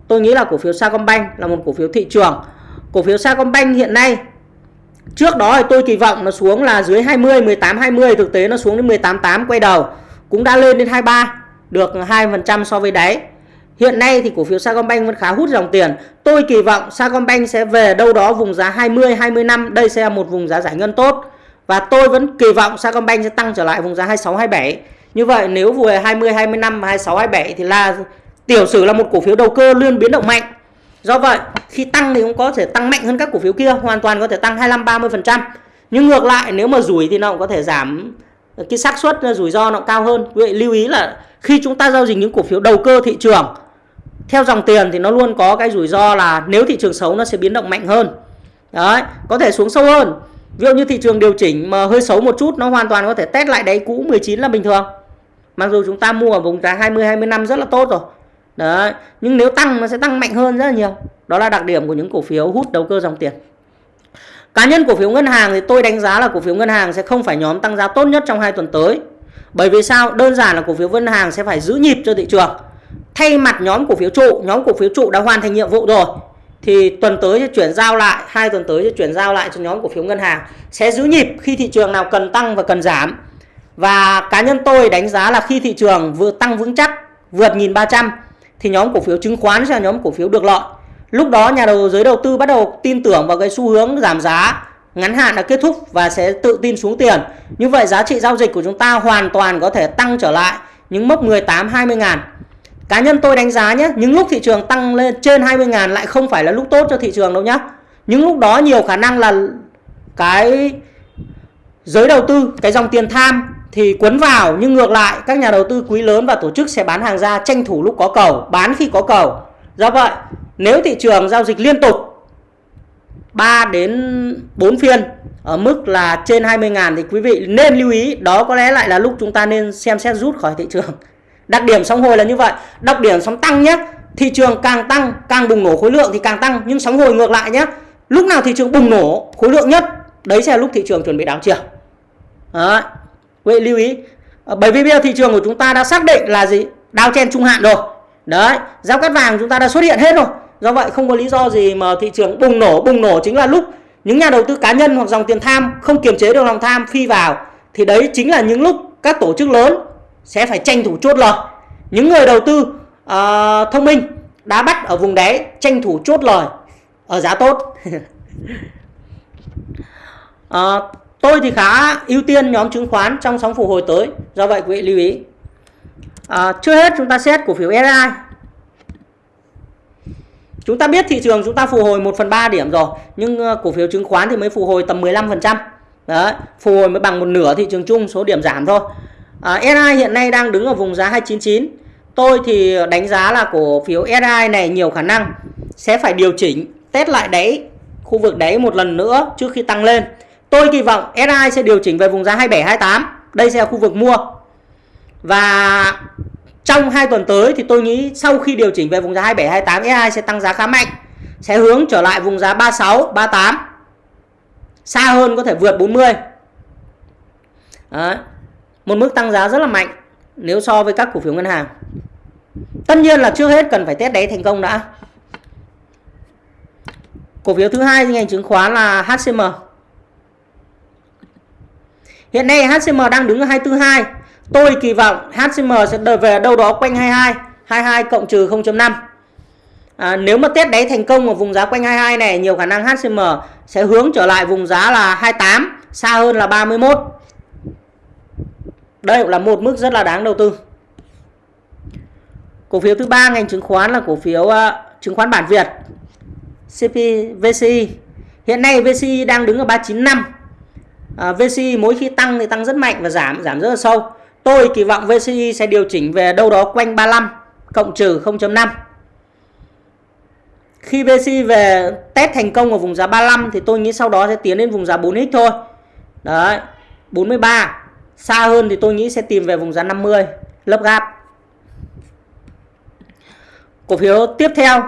Tôi nghĩ là cổ phiếu Sacombank là một cổ phiếu thị trường. Cổ phiếu Sacombank hiện nay trước đó thì tôi kỳ vọng nó xuống là dưới 20 18 20 thực tế nó xuống đến 18 8 quay đầu cũng đã lên đến 23 được 2% so với đáy. Hiện nay thì cổ phiếu Sacombank vẫn khá hút dòng tiền. Tôi kỳ vọng Sacombank sẽ về đâu đó vùng giá 20 25, đây sẽ là một vùng giá giải ngân tốt. Và tôi vẫn kỳ vọng Sacombank sẽ tăng trở lại vùng giá 26 27. Như vậy nếu vừa 20 25 và 26 27 thì là tiểu sử là một cổ phiếu đầu cơ luôn biến động mạnh. Do vậy, khi tăng thì cũng có thể tăng mạnh hơn các cổ phiếu kia, hoàn toàn có thể tăng 25 30%. Nhưng ngược lại nếu mà rủi thì nó cũng có thể giảm cái xác suất rủi ro nó cao hơn vậy lưu ý là khi chúng ta giao dịch những cổ phiếu đầu cơ thị trường theo dòng tiền thì nó luôn có cái rủi ro là nếu thị trường xấu nó sẽ biến động mạnh hơn đấy, có thể xuống sâu hơn ví dụ như thị trường điều chỉnh mà hơi xấu một chút, nó hoàn toàn có thể test lại đáy cũ 19 là bình thường mặc dù chúng ta mua ở vùng giá 20 20 năm rất là tốt rồi đấy, nhưng nếu tăng nó sẽ tăng mạnh hơn rất là nhiều đó là đặc điểm của những cổ phiếu hút đầu cơ dòng tiền Cá nhân cổ phiếu ngân hàng thì tôi đánh giá là cổ phiếu ngân hàng sẽ không phải nhóm tăng giá tốt nhất trong hai tuần tới. Bởi vì sao? Đơn giản là cổ phiếu ngân hàng sẽ phải giữ nhịp cho thị trường. Thay mặt nhóm cổ phiếu trụ, nhóm cổ phiếu trụ đã hoàn thành nhiệm vụ rồi. thì tuần tới sẽ chuyển giao lại hai tuần tới sẽ chuyển giao lại cho nhóm cổ phiếu ngân hàng. Sẽ giữ nhịp khi thị trường nào cần tăng và cần giảm. Và cá nhân tôi đánh giá là khi thị trường vừa tăng vững chắc vượt 1300 thì nhóm cổ phiếu chứng khoán sẽ là nhóm cổ phiếu được lợi. Lúc đó nhà đầu giới đầu tư bắt đầu tin tưởng vào cái xu hướng giảm giá ngắn hạn đã kết thúc và sẽ tự tin xuống tiền. Như vậy giá trị giao dịch của chúng ta hoàn toàn có thể tăng trở lại những mốc 18 20 ngàn. Cá nhân tôi đánh giá nhé, những lúc thị trường tăng lên trên 20 ngàn lại không phải là lúc tốt cho thị trường đâu nhá. Những lúc đó nhiều khả năng là cái giới đầu tư, cái dòng tiền tham thì cuốn vào nhưng ngược lại các nhà đầu tư quý lớn và tổ chức sẽ bán hàng ra tranh thủ lúc có cầu, bán khi có cầu. Do vậy, nếu thị trường giao dịch liên tục 3 đến 4 phiên ở mức là trên 20 ngàn thì quý vị nên lưu ý đó có lẽ lại là lúc chúng ta nên xem xét rút khỏi thị trường. Đặc điểm sóng hồi là như vậy. Đặc điểm sóng tăng nhé. Thị trường càng tăng, càng bùng nổ khối lượng thì càng tăng. Nhưng sóng hồi ngược lại nhé. Lúc nào thị trường bùng nổ khối lượng nhất, đấy sẽ là lúc thị trường chuẩn bị đảo chiều. Đấy. Quý lưu ý. Ờ, bởi vì bây giờ thị trường của chúng ta đã xác định là gì? Đao chen trung hạn rồi. Đấy. Giao cắt vàng chúng ta đã xuất hiện hết rồi. Do vậy không có lý do gì mà thị trường bùng nổ. Bùng nổ chính là lúc những nhà đầu tư cá nhân hoặc dòng tiền tham không kiềm chế được lòng tham phi vào. Thì đấy chính là những lúc các tổ chức lớn sẽ phải tranh thủ chốt lời. Những người đầu tư uh, thông minh đã bắt ở vùng đáy tranh thủ chốt lời ở giá tốt. Uh, (laughs) tôi thì khá ưu tiên nhóm chứng khoán trong sóng phục hồi tới do vậy quý vị lưu ý. À, uh, chưa hết chúng ta xét cổ phiếu SI chúng ta biết thị trường chúng ta phục hồi 1 phần 3 điểm rồi nhưng ờ, cổ phiếu chứng khoán thì mới phục hồi tầm 15 phần trăm. Đấy, phục hồi mới bằng một nửa thị trường chung số điểm giảm thôi. À, SI hiện nay đang đứng ở vùng giá 299. Tôi thì đánh giá là cổ phiếu SI này nhiều khả năng sẽ phải điều chỉnh test lại đáy khu vực đáy một lần nữa trước khi tăng lên. Tôi kỳ vọng SI sẽ điều chỉnh về vùng giá 27 28. Đây sẽ là khu vực mua. Và trong 2 tuần tới thì tôi nghĩ sau khi điều chỉnh về vùng giá 27 28 SI sẽ tăng giá khá mạnh. Sẽ hướng trở lại vùng giá 36 38. Xa hơn có thể vượt 40. Đấy một mức tăng giá rất là mạnh nếu so với các cổ phiếu ngân hàng. Tất nhiên là trước hết cần phải test đáy thành công đã. Cổ phiếu thứ hai ngành chứng khoán là HCM. Hiện nay HCM đang đứng ở 242. Tôi kỳ vọng HCM sẽ đợi về đâu đó quanh 22, 22 cộng trừ 0.5. À, nếu mà test đáy thành công ở vùng giá quanh 22 này, nhiều khả năng HCM sẽ hướng trở lại vùng giá là 28, xa hơn là 31. Đây cũng là một mức rất là đáng đầu tư. Cổ phiếu thứ ba ngành chứng khoán là cổ phiếu uh, chứng khoán bản Việt. CP VCI. Hiện nay VCI đang đứng ở 395. Uh, VCI mỗi khi tăng thì tăng rất mạnh và giảm giảm rất là sâu. Tôi kỳ vọng VCI sẽ điều chỉnh về đâu đó quanh 35 cộng trừ 0.5. Khi VCI về test thành công ở vùng giá 35 thì tôi nghĩ sau đó sẽ tiến đến vùng giá 4x thôi. Đấy, 43 Xa hơn thì tôi nghĩ sẽ tìm về vùng giá 50 lớp gap. Cổ phiếu tiếp theo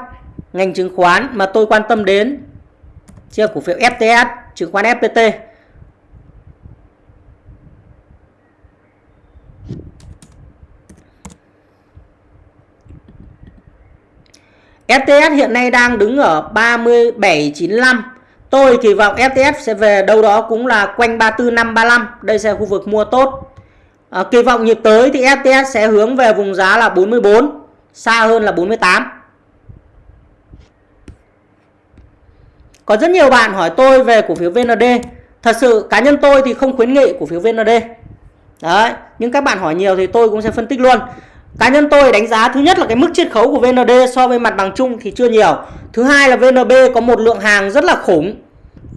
ngành chứng khoán mà tôi quan tâm đến chính là cổ phiếu FTS, chứng khoán FPT. FTS hiện nay đang đứng ở 37.95 Tôi kỳ vọng FTS sẽ về đâu đó cũng là quanh 34535. Đây sẽ là khu vực mua tốt. À, kỳ vọng nhịp tới thì FTS sẽ hướng về vùng giá là 44, xa hơn là 48. Có rất nhiều bạn hỏi tôi về cổ phiếu VND. Thật sự cá nhân tôi thì không khuyến nghị cổ phiếu VND. Đấy, nhưng các bạn hỏi nhiều thì tôi cũng sẽ phân tích luôn. Cá nhân tôi đánh giá thứ nhất là cái mức chiết khấu của VND so với mặt bằng chung thì chưa nhiều. Thứ hai là VNB có một lượng hàng rất là khủng.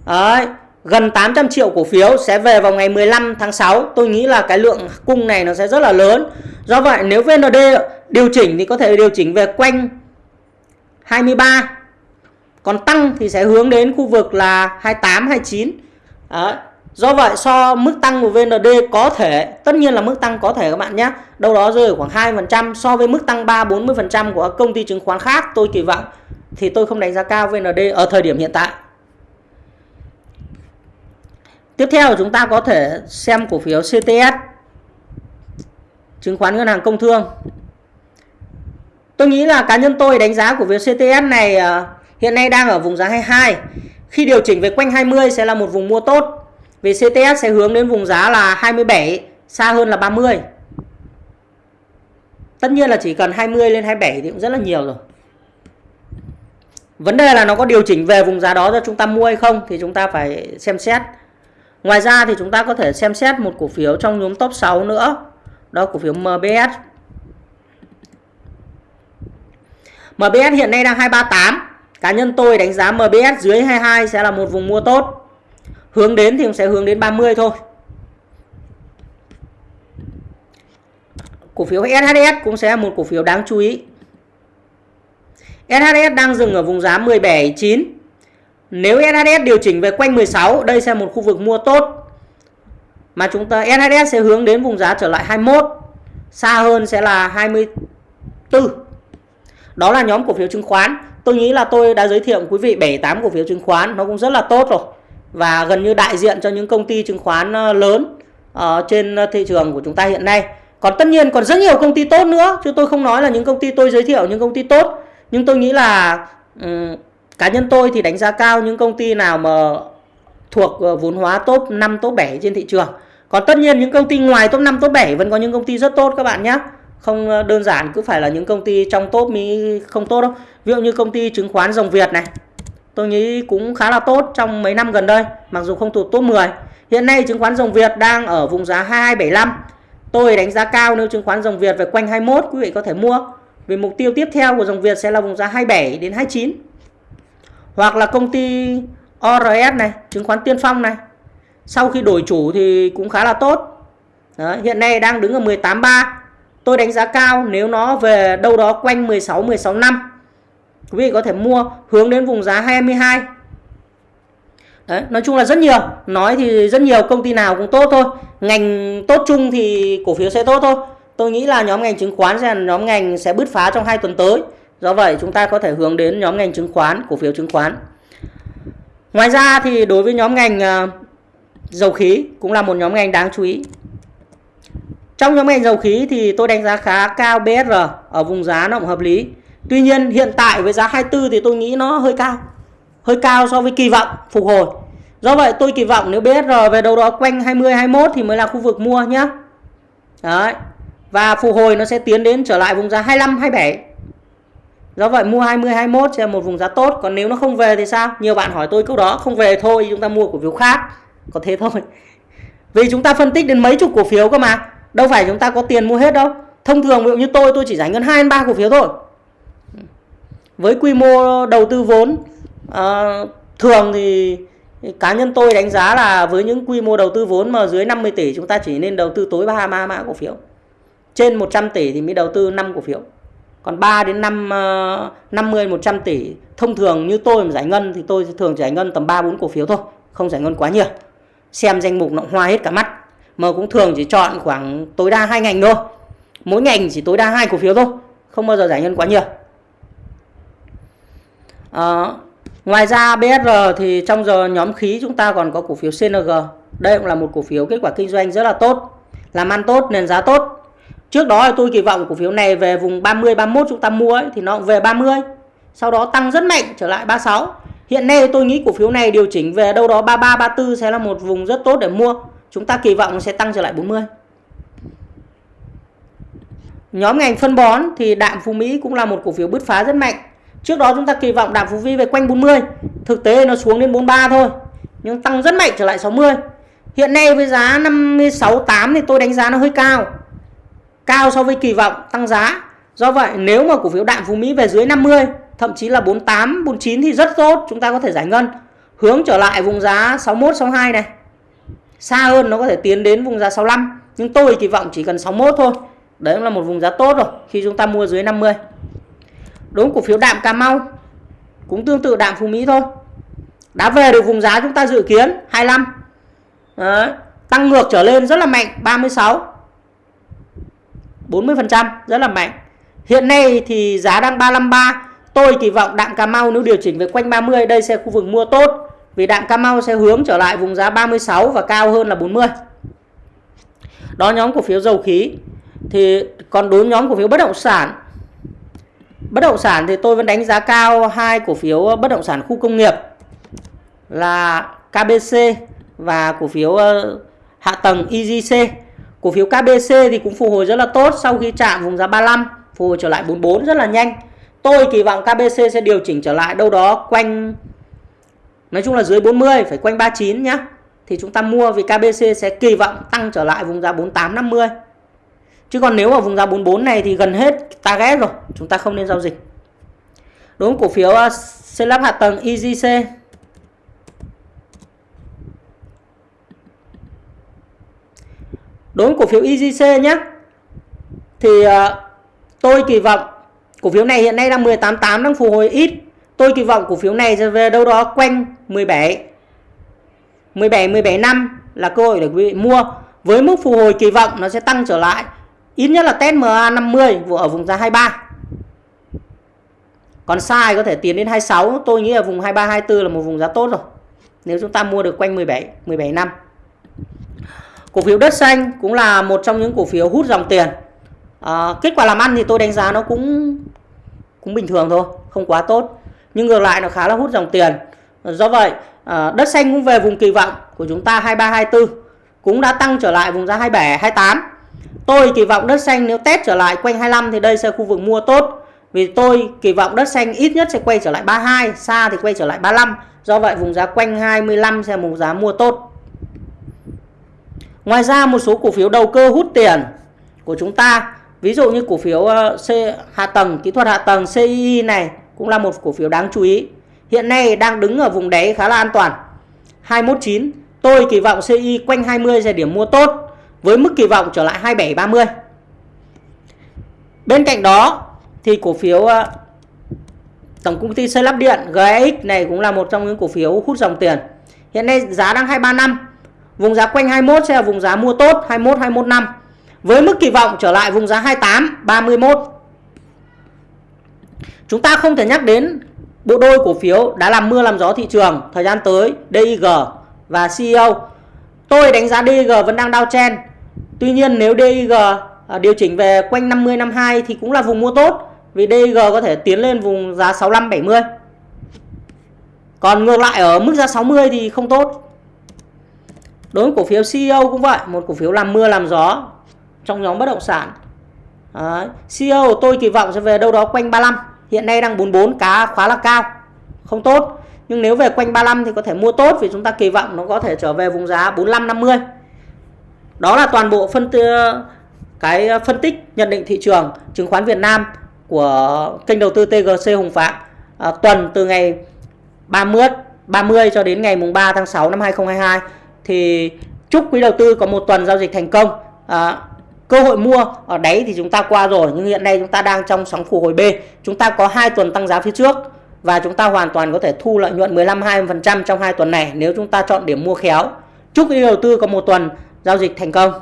Đấy, gần 800 triệu cổ phiếu sẽ về vào ngày 15 tháng 6. Tôi nghĩ là cái lượng cung này nó sẽ rất là lớn. Do vậy nếu VND điều chỉnh thì có thể điều chỉnh về quanh 23. Còn tăng thì sẽ hướng đến khu vực là 28, 29. Đấy. Do vậy so mức tăng của VND có thể, tất nhiên là mức tăng có thể các bạn nhé, đâu đó rơi khoảng 2% so với mức tăng 3-40% của các công ty chứng khoán khác tôi kỳ vọng thì tôi không đánh giá cao VND ở thời điểm hiện tại. Tiếp theo chúng ta có thể xem cổ phiếu CTS chứng khoán ngân hàng công thương. Tôi nghĩ là cá nhân tôi đánh giá cổ phiếu CTS này ờ, Hiện nay đang ở vùng giá 22. Khi điều chỉnh về quanh 20 sẽ là một vùng mua tốt. Vì CTS sẽ hướng đến vùng giá là 27, xa hơn là 30. Tất nhiên là chỉ cần 20 lên 27 thì cũng rất là nhiều rồi. Vấn đề là nó có điều chỉnh về vùng giá đó cho chúng ta mua hay không thì chúng ta phải xem xét. Ngoài ra thì chúng ta có thể xem xét một cổ phiếu trong nhóm top 6 nữa. Đó, cổ phiếu MBS. MBS hiện nay đang 238. Cá nhân tôi đánh giá MBS dưới 22 sẽ là một vùng mua tốt. Hướng đến thì cũng sẽ hướng đến 30 thôi. Cổ phiếu SHS cũng sẽ là một cổ phiếu đáng chú ý. SHS đang dừng ở vùng giá 179 nếu SHS điều chỉnh về quanh 16, đây sẽ là một khu vực mua tốt. Mà chúng ta SHS sẽ hướng đến vùng giá trở lại 21. Xa hơn sẽ là 24. Đó là nhóm cổ phiếu chứng khoán. Tôi nghĩ là tôi đã giới thiệu quý vị 7 8 cổ phiếu chứng khoán nó cũng rất là tốt rồi. Và gần như đại diện cho những công ty chứng khoán ờ, lớn ở trên thị trường của chúng ta hiện nay. Còn tất nhiên còn rất nhiều công ty tốt nữa chứ tôi không nói là những công ty tôi giới thiệu những công ty tốt nhưng tôi nghĩ là um, cá nhân tôi thì đánh giá cao những công ty nào mà thuộc ờ, vốn hóa top 5 top 7 trên thị trường. Còn tất nhiên những công ty ngoài top 5 top 7 vẫn có những công ty rất tốt các bạn nhé. Không ờ, đơn giản cứ phải là những công ty trong top mới không tốt đâu. Ví dụ như công ty chứng khoán Rồng Việt này, tôi nghĩ cũng khá là tốt trong mấy năm gần đây, mặc dù không thuộc top 10 hiện nay chứng khoán Rồng Việt đang ở vùng giá 2275 tôi đánh giá cao nếu chứng khoán Rồng Việt về quanh 21 quý vị có thể mua. Vì mục tiêu tiếp theo của dòng Việt sẽ là vùng giá 27 đến 29. Hoặc là công ty ORS này, chứng khoán Tiên Phong này. Sau khi đổi chủ thì cũng khá là tốt. Đó, hiện nay đang đứng ở 18.3. Tôi đánh giá cao nếu nó về đâu đó quanh 16 16 năm. Quý vị có thể mua hướng đến vùng giá 22. Đấy, nói chung là rất nhiều. Nói thì rất nhiều công ty nào cũng tốt thôi. Ngành tốt chung thì cổ phiếu sẽ tốt thôi. Tôi nghĩ là nhóm ngành chứng khoán sẽ là nhóm ngành sẽ bứt phá trong hai tuần tới. Do vậy chúng ta có thể hướng đến nhóm ngành chứng khoán, cổ phiếu chứng khoán. Ngoài ra thì đối với nhóm ngành ờ, dầu khí cũng là một nhóm ngành đáng chú ý. Trong nhóm ngành dầu khí thì tôi đánh giá khá cao BSR ở vùng giá nó cũng hợp lý. Tuy nhiên hiện tại với giá 24 thì tôi nghĩ nó hơi cao. Hơi cao so với kỳ vọng phục hồi. Do vậy tôi kỳ vọng nếu BSR về đâu đó quanh 20 21 thì mới là khu vực mua nhé. Đấy. Và phục hồi nó sẽ tiến đến trở lại vùng giá 25, 27. Do vậy mua 20, 21 sẽ là một vùng giá tốt. Còn nếu nó không về thì sao? Nhiều bạn hỏi tôi câu đó. Không về thôi chúng ta mua cổ phiếu khác. Có thế thôi. Vì chúng ta phân tích đến mấy chục cổ phiếu cơ mà. Đâu phải chúng ta có tiền mua hết đâu. Thông thường ví dụ như tôi tôi chỉ giải ngân 2 3 cổ phiếu thôi. Với quy mô đầu tư vốn à, thường thì cá nhân tôi đánh giá là với những quy mô đầu tư vốn mà dưới 50 tỷ chúng ta chỉ nên đầu tư tối 3 3 mã cổ phiếu. Trên 100 tỷ thì mới đầu tư 5 cổ phiếu. Còn 3 đến 5 50 100 tỷ thông thường như tôi mà giải ngân thì tôi thường giải ngân tầm 3 4 cổ phiếu thôi, không giải ngân quá nhiều. Xem danh mục nó hoa hết cả mắt. Mà cũng thường chỉ chọn khoảng tối đa hai ngành thôi. Mỗi ngành chỉ tối đa hai cổ phiếu thôi, không bao giờ giải ngân quá nhiều. À, ngoài ra BSR thì trong giờ nhóm khí chúng ta còn có cổ phiếu CNG. Đây cũng là một cổ phiếu kết quả kinh doanh rất là tốt, làm ăn tốt, nền giá tốt Trước đó thì tôi kỳ vọng cổ phiếu này về vùng 30 31 chúng ta mua ấy, thì nó cũng về 30. Sau đó tăng rất mạnh trở lại 36. Hiện nay tôi nghĩ cổ phiếu này điều chỉnh về đâu đó 33 34 sẽ là một vùng rất tốt để mua. Chúng ta kỳ vọng nó sẽ tăng trở lại 40. Nhóm ngành phân bón thì Đạm Phú Mỹ cũng là một cổ phiếu bứt phá rất mạnh. Trước đó chúng ta kỳ vọng Đạm Phú Vi về quanh 40. Thực tế nó xuống đến 43 thôi. Nhưng tăng rất mạnh trở lại 60. Hiện nay với giá 56 8 thì tôi đánh giá nó hơi cao cao so với kỳ vọng tăng giá. Do vậy nếu mà cổ phiếu đạm Phú Mỹ về dưới 50, thậm chí là 48, 49 thì rất tốt, chúng ta có thể giải ngân. Hướng trở lại vùng giá 61, 62 này. Xa hơn nó có thể tiến đến vùng giá 65, nhưng tôi kỳ vọng chỉ cần 61 thôi. Đấy là một vùng giá tốt rồi khi chúng ta mua dưới 50. Đúng cổ phiếu đạm Cà Mau cũng tương tự đạm Phú Mỹ thôi. Đã về được vùng giá chúng ta dự kiến 25. Đấy, tăng ngược trở lên rất là mạnh 36 40% rất là mạnh. Hiện nay thì giá đang 353. Tôi kỳ vọng đạm Cà Mau nếu điều chỉnh về quanh 30 đây sẽ khu vực mua tốt. Vì đạm Cà Mau sẽ hướng trở lại vùng giá 36 và cao hơn là 40. Đó, nhóm cổ phiếu dầu khí. Thì còn đối nhóm cổ phiếu bất động sản. bất động sản thì tôi vẫn đánh giá cao hai cổ phiếu bất động sản khu công nghiệp là KBC và cổ phiếu ờ, hạ tầng EGC. Cổ phiếu KBC thì cũng phục hồi rất là tốt sau khi chạm vùng giá 35, phục hồi trở lại 44 rất là nhanh. Tôi kỳ vọng KBC sẽ điều chỉnh trở lại đâu đó quanh nói chung là dưới 40, phải quanh 39 nhá. Thì chúng ta mua vì KBC sẽ kỳ vọng tăng trở lại vùng giá 48 50. Chứ còn nếu ở vùng giá 44 này thì gần hết target rồi, chúng ta không nên giao dịch. Đối với cổ phiếu ờ, xây lắp hạ tầng EGC đối với cổ phiếu EGC nhé thì uh, tôi kỳ vọng cổ phiếu này hiện nay đang 188 đang phục hồi ít. Tôi kỳ vọng cổ phiếu này sẽ về đâu đó quanh 17 17 17 năm là cơ hội để quý vị mua. Với mức phục hồi kỳ vọng nó sẽ tăng trở lại. Ít nhất là test MA 50 ở vùng giá 23 còn sai có thể tiến đến 26 tôi nghĩ là vùng 23 24 là một vùng giá tốt rồi. Nếu chúng ta mua được quanh 17 17 năm cổ phiếu đất xanh cũng là một trong những cổ phiếu hút dòng tiền. À, kết quả làm ăn thì tôi đánh giá nó cũng cũng bình thường thôi không quá tốt. Nhưng ngược lại nó khá là hút dòng tiền. Do vậy à, đất xanh cũng về vùng kỳ vọng của chúng ta 23 24 cũng đã tăng trở lại vùng giá 27 28 tôi kỳ vọng đất xanh nếu test trở lại quanh 25 thì đây sẽ khu vực mua tốt. Vì tôi kỳ vọng đất xanh ít nhất sẽ quay trở lại 32 xa thì quay trở lại 35 do vậy vùng giá quanh 25 sẽ một giá mua tốt. Ngoài ra một số cổ phiếu đầu cơ hút tiền của chúng ta, ví dụ như cổ phiếu ờ, C hạ tầng, kỹ thuật hạ tầng CII này cũng là một cổ phiếu đáng chú ý. Hiện nay đang đứng ở vùng đáy khá là an toàn. 219, tôi kỳ vọng CI quanh 20 giờ điểm mua tốt với mức kỳ vọng trở lại 27 30. Bên cạnh đó thì cổ phiếu ờ, Tổng công ty xây lắp điện GX này cũng là một trong những cổ phiếu hút dòng tiền. Hiện nay giá đang 235 Vùng giá quanh 21 sẽ là vùng giá mua tốt 21 21 năm. Với mức kỳ vọng trở lại vùng giá 28 31. Chúng ta không thể nhắc đến bộ đôi cổ phiếu đã làm mưa làm gió thị trường thời gian tới DIG và CEO. Tôi đánh giá DIG vẫn đang downtrend. Tuy nhiên nếu DIG à, điều chỉnh về quanh 50 52 thì cũng là vùng mua tốt, vì DIG có thể tiến lên vùng giá 65 70. Còn ngược lại ở mức giá 60 thì không tốt đối với cổ phiếu CEO cũng vậy một cổ phiếu làm mưa làm gió trong nhóm bất động sản. Đấy. CEO tôi kỳ vọng sẽ về đâu đó quanh 35 hiện nay đang 44 cá khá là cao không tốt. Nhưng nếu về quanh 35 thì có thể mua tốt vì chúng ta kỳ vọng nó có thể trở về vùng giá 45 50 đó là toàn bộ phân cái phân tích nhận định thị trường chứng khoán Việt Nam của kênh đầu tư TGC Hùng Phạm à, tuần từ ngày 30 30 cho đến ngày mùng 3 tháng 6 năm 2022 thì chúc quý đầu tư có một tuần giao dịch thành công. À, cơ hội mua ở đáy thì chúng ta qua rồi nhưng hiện nay chúng ta đang trong sóng phục hồi B. Chúng ta có hai tuần tăng giá phía trước và chúng ta hoàn toàn có thể thu lợi nhuận 15 20% trong hai tuần này nếu chúng ta chọn điểm mua khéo. Chúc quý đầu tư có một tuần giao dịch thành công.